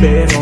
Pero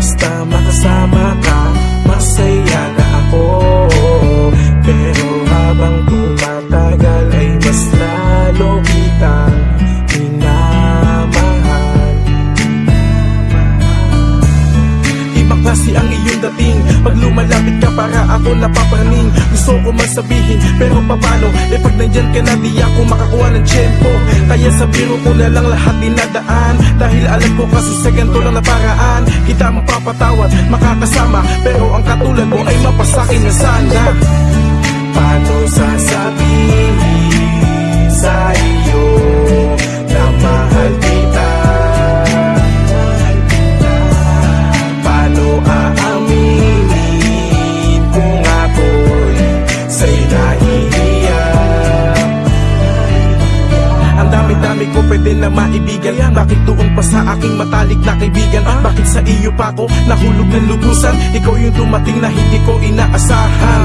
hasta ako napapraning. Gusto ko man sabihin pero papano Eh pag nandyan ka na di ako makakuha ng tiyempo. Kaya sa biro ko na lang lahat dinadaan. Dahil alam ko kasi sa ganito lang na paraan. Kita mapapatawad, makakasama Pero ang katulad mo ay mapasakin na sana. Paano sasabihin pwede na maibigan. Bakit doon pa sa aking matalik na kaibigan? Bakit sa iyo pa ako nahulog ng lubusan? Ikaw yung dumating na hindi ko inaasahan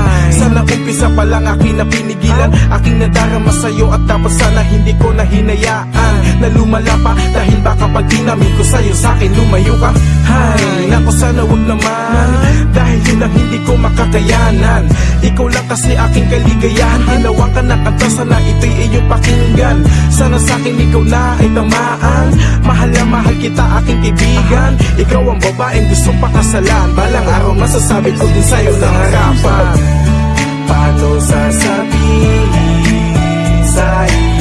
Sana umpisa pa lang aking napinigilan. Aking nadarama sa'yo at dapat sana hindi ko na hinayaan Na lumala pa dahil baka pag dinamin ko sa'yo sa'kin lumayo ka. Hay, naku sana wag naman. Dahil yun ang hindi ko makakayanan. Ikaw lang kasi aking kaligayahan. Ginawa ka na kanta sana ito'y iyong pakinggan. Sana sa'kin ikaw na ay tamaan. Mahal na mahal kita aking kaibigan. Ikaw ang babaeng gustong pakasalan Balang araw masasabi ko din sa'yo ng harapan Paano sasabihin sa'yo?